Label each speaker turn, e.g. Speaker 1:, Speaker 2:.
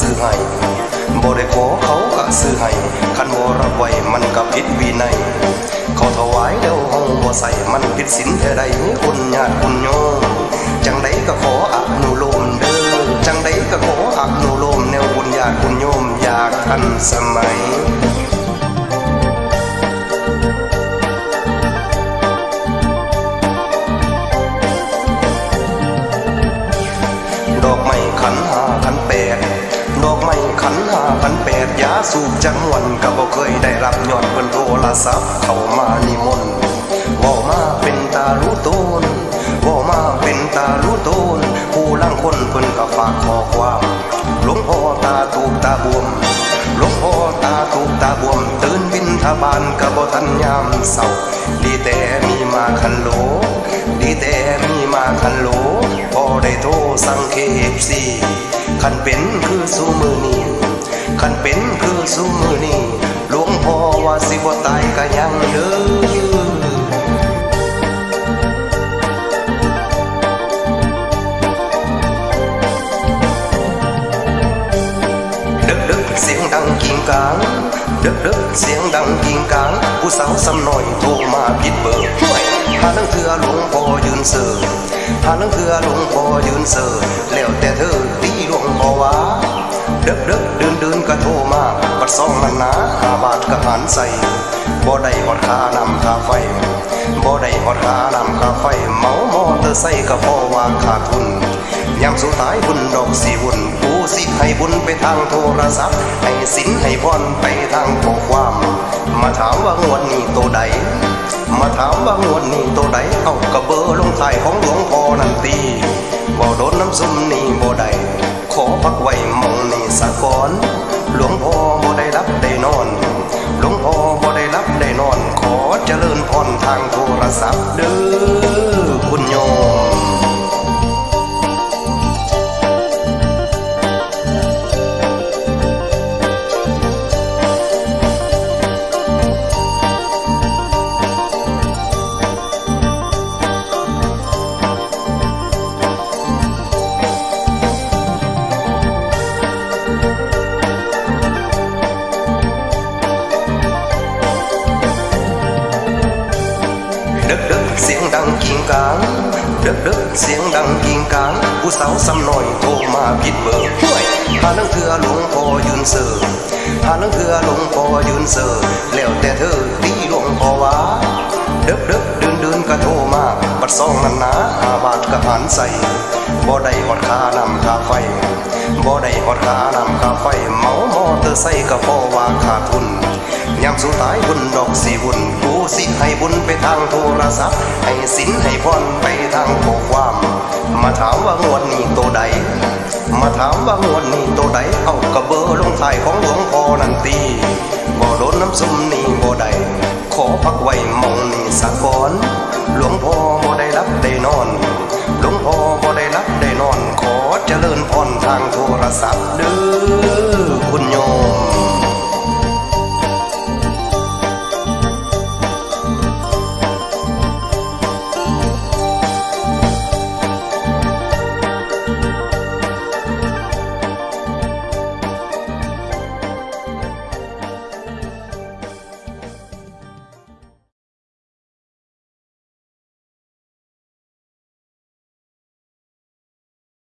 Speaker 1: ซื้อให้บ่ได้ขอเขากะซื้อให้คันบ่รับไว้มันก็ผิดวินัยเขาถวายแล้วห้องบ่ใส่มันผิดศีลแท้ใดคนญาติคนโยมจังใดก็ขออนุโลมเด้อจังใดก็ขออนุโลมแนวบุญญาติคุณโยมอยากทันสมัย ขันหาขันแปดยาสูบจังหวนก็บ่เคยได้รับยอดเพิ่นโทรศัพท์เข้ามานิมนต์เว้ามาเป็นตารู้ตนเว้ามาเป็นตารู้ตนผู้ลังคนเพิ่นก็ฝากขอความหลวงพ่อตาถูกตาบวมหลวงพ่อตาถูกตาบวม ตื่นบินทบานก็บ่ทันยามเศร้าดีแต่มีมาคันโหลดีแต่มีมาคันโหลพอได้โทรสั่งเคเอฟซีคันเป็นคือสูมือนี้ คันเป็นคือสูมือนี้หลวงพ่อว่าสิบ่ตายก็ยังเด้อดึกดึกเสียงดังกิ่งกลางดึกดึกเสียงดังกิ่งกลางผู้สาวสำน้อยโทรมาผิดเบอร์ห่วยหานังเถือหลวงพ่อยืนเสือหานังเถือหลวงพ่อยืนเสือแล้วแต่เธอตีหลวงพ่อว่า ดึกดึกเดินเดินก็โทรมาบัดซองนันนะหาบาทก็หันใส่บ่ได้หอดคานำคาไฟบ่ได้หอดคานำคาไฟเมามอเตอร์ไซค์ก็พอว่าขาดทุนยามสุดท้ายบุญดอกสีบุญผู้สิให้บุญไปทางโทรศัพท์ ให้สินให้พรไปทางข้อความ มาถามว่างวดนี้ตัวใด มาถามว่างวดนี้ตัวใด เอากระเบอร์ลงท้ายของหลวงพ่อนันตีบ่โดนน้ำซุมนี่บ่ได้ อเจริญพรทางโทรศัพท์เด้อคุณโยม เสียงดังกิ่งกลางผู้สาวสำน้อยโทรมาผิดเบอร์ห่วยหานังเถือหลวงพ่อยืนเสือหานังเถือหลวงพ่อยืนเสือแล้วแต่เธอตีหลวงพ่อว่าดึกดึกเดินเดินก็โทรมาบัดซองนั้นนะหาบาทก็หันใส่บ่ได้หอดคานำคาไฟบ่ได้หอดคานำคาไฟเมามอเตอร์ไซค์ก็พอว่าขาดทุน ยามสูงท้ายบุญดอกสีบุญกูสิให้บุญไปทางโทรศัพท์ ให้สินให้พรไปทางโอความ มาถามว่างวดนี้ตัวใด มาถามว่างวดนี้ตัวใด เอากระเบอลงท้ายของหลวงพ่อนันตีบ่โดนน้ำซุมนี่บ่ใดขอพักไว้มองนี่สักก่อน หลวงพ่อบ่ได้รับได้นอน หลวงพ่อบ่ได้รับได้นอน ขอเจริญพรทางโทรศัพท์เด้อ